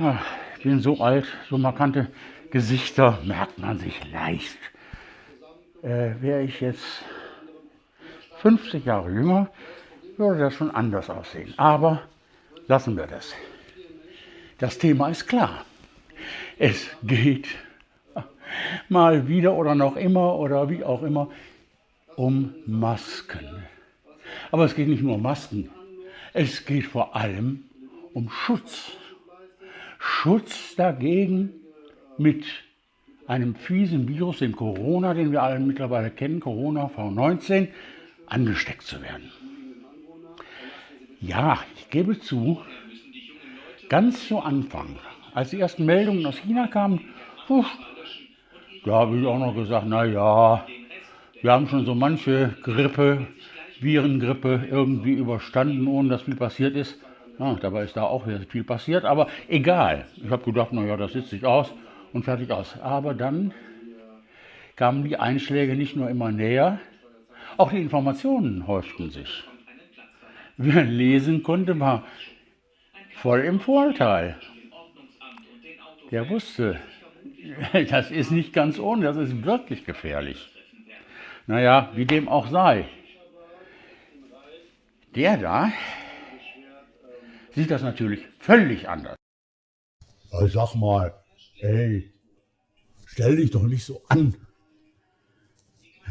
Ja, ich bin so alt, so markante Gesichter merkt man sich leicht. Äh, Wäre ich jetzt 50 Jahre jünger, würde das schon anders aussehen. Aber lassen wir das. Das Thema ist klar. Es geht mal wieder oder noch immer oder wie auch immer um Masken. Aber es geht nicht nur um Masken. Es geht vor allem um Schutz. Schutz dagegen mit einem fiesen Virus, dem Corona, den wir alle mittlerweile kennen, Corona V19, angesteckt zu werden. Ja, ich gebe zu, ganz zu Anfang, als die ersten Meldungen aus China kamen, da habe ich auch noch gesagt, na ja, wir haben schon so manche Grippe, Virengrippe irgendwie überstanden, ohne dass viel passiert ist. Ja, dabei ist da auch viel passiert, aber egal. Ich habe gedacht, naja, das sitzt sich aus und fertig aus. Aber dann kamen die Einschläge nicht nur immer näher, auch die Informationen häuften sich. Wer lesen konnte, war voll im Vorteil. Der wusste, das ist nicht ganz ohne, das ist wirklich gefährlich. Naja, wie dem auch sei. Der da sieht das natürlich völlig anders. Ich sag mal, ey, stell dich doch nicht so an.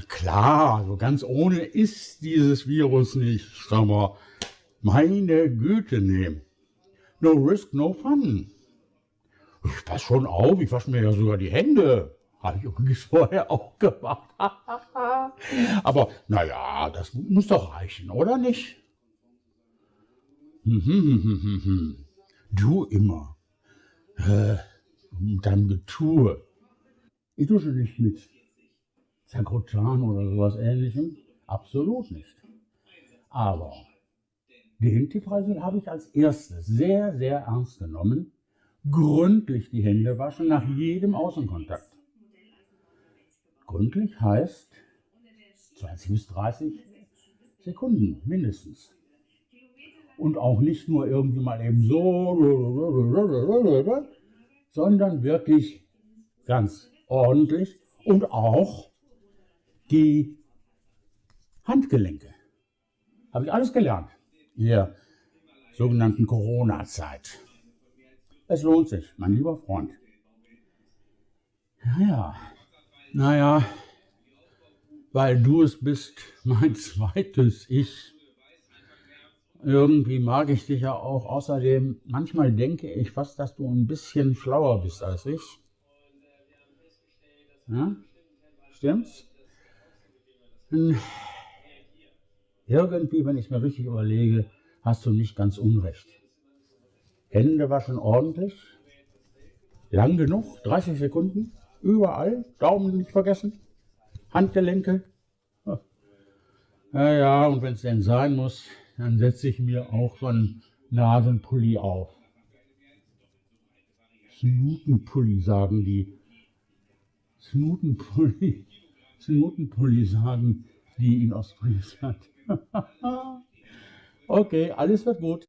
Klar, so ganz ohne ist dieses Virus nicht. Sag mal, meine Güte nehmen. No risk, no fun. Ich pass schon auf, ich wasche mir ja sogar die Hände. Habe ich übrigens vorher auch gemacht. Aber naja, das muss doch reichen, oder nicht? Du immer. Äh, mit deinem Getue. Ich dusche nicht mit Zakrotan oder sowas ähnlichem. Absolut nicht. Aber den Tipppreis habe ich als erstes sehr, sehr ernst genommen. Gründlich die Hände waschen nach jedem Außenkontakt. Gründlich heißt 20 bis 30 Sekunden mindestens. Und auch nicht nur irgendwie mal eben so, sondern wirklich ganz ordentlich und auch die Handgelenke. Habe ich alles gelernt in der sogenannten Corona-Zeit. Es lohnt sich, mein lieber Freund. Naja, naja, weil du es bist, mein zweites Ich. Irgendwie mag ich dich ja auch. Außerdem, manchmal denke ich fast, dass du ein bisschen schlauer bist als ich. Ja? Stimmt's? Hm. Irgendwie, wenn ich es mir richtig überlege, hast du nicht ganz unrecht. Hände waschen ordentlich, lang genug, 30 Sekunden, überall, Daumen nicht vergessen, Handgelenke. Ja, ja, und wenn es denn sein muss, dann setze ich mir auch so einen Nasenpulli auf. Snutenpulli sagen die. Snutenpulli. Snutenpulli sagen die in Ostfriesland. okay, alles wird gut.